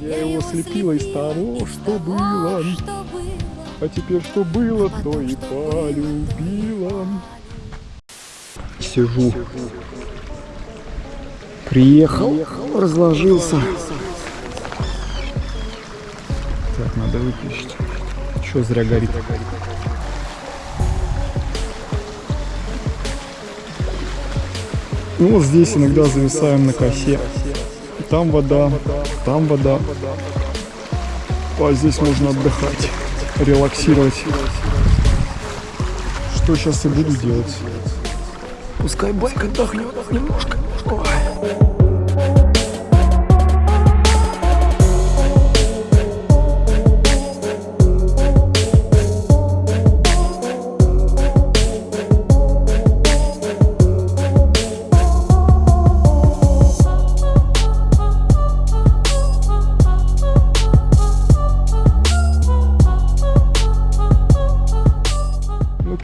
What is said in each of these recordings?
Я его слепила из того, что было. А теперь что было, то и полюбила. Сижу. Приехал, разложился. Так, надо выключить. Что зря горит. Ну вот здесь иногда зависаем на косе. Там вода, там вода. А здесь можно отдыхать, релаксировать. Что сейчас и буду делать. Пускай байк отдохнет немножко. Ой.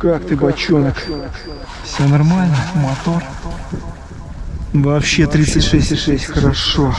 Как ты, бочонок? Все нормально? Мотор? Вообще 36,6, хорошо.